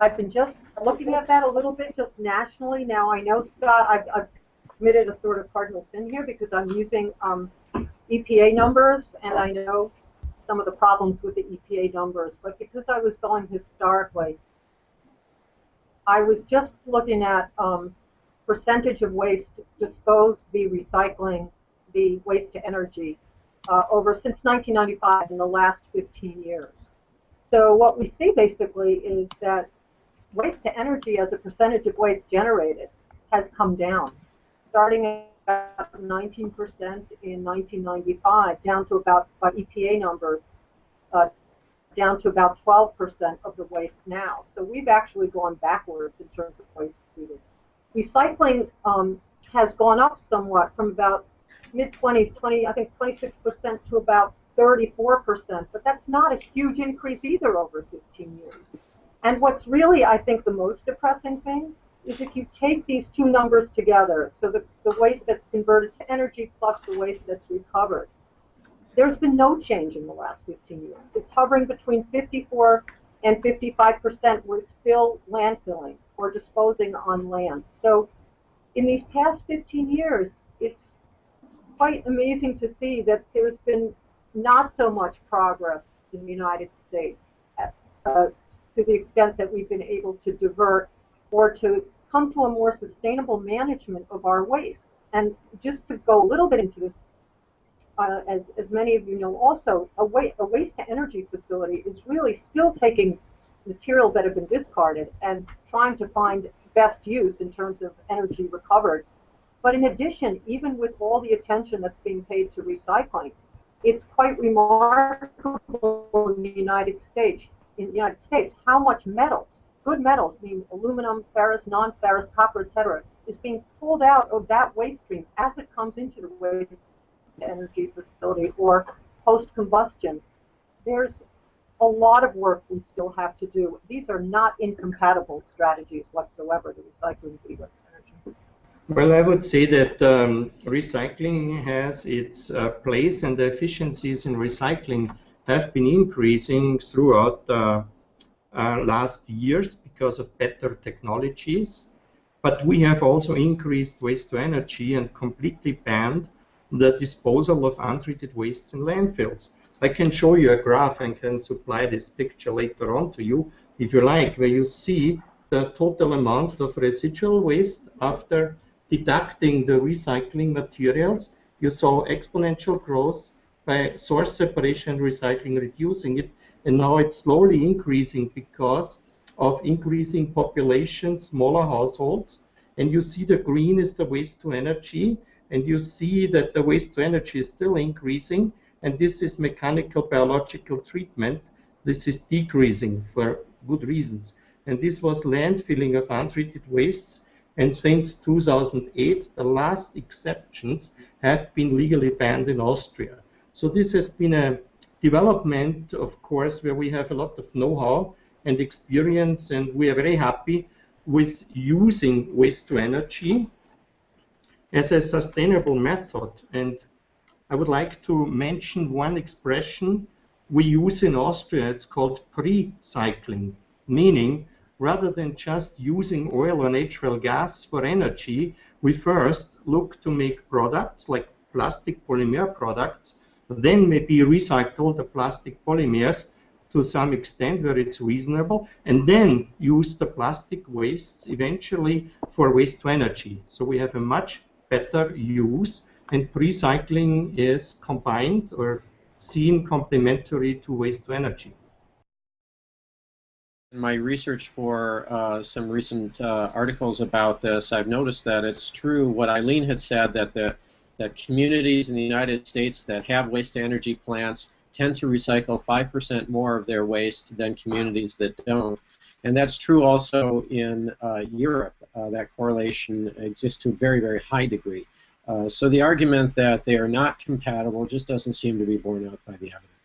I've been just looking at that a little bit just nationally. Now I know, Scott, I've, I've committed a sort of cardinal sin here because I'm using um, EPA numbers, and I know some of the problems with the EPA numbers. But because I was going historically, I was just looking at um, percentage of waste disposed the recycling the waste to energy uh, over since 1995 in the last 15 years. So what we see basically is that waste to energy as a percentage of waste generated has come down, starting at 19% in 1995, down to about, by EPA numbers, uh, down to about 12% of the waste now. So we've actually gone backwards in terms of waste treated. Recycling um, has gone up somewhat from about mid 20s, 20, I think 26% to about 34%, but that's not a huge increase either over 15 years. And what's really, I think, the most depressing thing is if you take these two numbers together, so the, the waste that's converted to energy plus the waste that's recovered, there's been no change in the last 15 years. It's hovering between 54 and 55 percent. We're still landfilling or disposing on land. So in these past 15 years, it's quite amazing to see that there's been not so much progress in the United States uh, to the extent that we've been able to divert or to come to a more sustainable management of our waste. And just to go a little bit into this, uh, as, as many of you know also, a, wa a waste to energy facility is really still taking materials that have been discarded and trying to find best use in terms of energy recovered. But in addition, even with all the attention that's being paid to recycling, it's quite remarkable in the United States in the United States how much metals, good metals, mean aluminum, ferrous, non-ferrous, copper, etc., is being pulled out of that waste stream as it comes into the waste energy facility or post-combustion. There's a lot of work we still have to do. These are not incompatible strategies whatsoever, the recycling of energy. Well, I would say that um, recycling has its uh, place and the efficiencies in recycling have been increasing throughout uh, uh, last years because of better technologies. But we have also increased waste to energy and completely banned the disposal of untreated wastes in landfills. I can show you a graph and can supply this picture later on to you if you like, where you see the total amount of residual waste after deducting the recycling materials. You saw exponential growth by source separation recycling, reducing it, and now it's slowly increasing because of increasing population, smaller households, and you see the green is the waste to energy, and you see that the waste to energy is still increasing, and this is mechanical biological treatment. This is decreasing for good reasons. And this was landfilling of untreated wastes, and since 2008, the last exceptions have been legally banned in Austria. So this has been a development, of course, where we have a lot of know-how and experience, and we are very happy with using waste to energy as a sustainable method. And I would like to mention one expression we use in Austria. It's called pre-cycling, meaning rather than just using oil or natural gas for energy, we first look to make products like plastic polymer products then maybe recycle the plastic polymers to some extent where it's reasonable, and then use the plastic wastes eventually for waste to energy. So we have a much better use, and recycling is combined or seen complementary to waste to energy. In my research for uh, some recent uh, articles about this, I've noticed that it's true what Eileen had said that the that communities in the United States that have waste-to-energy plants tend to recycle 5% more of their waste than communities that don't. And that's true also in uh, Europe. Uh, that correlation exists to a very, very high degree. Uh, so the argument that they are not compatible just doesn't seem to be borne out by the evidence.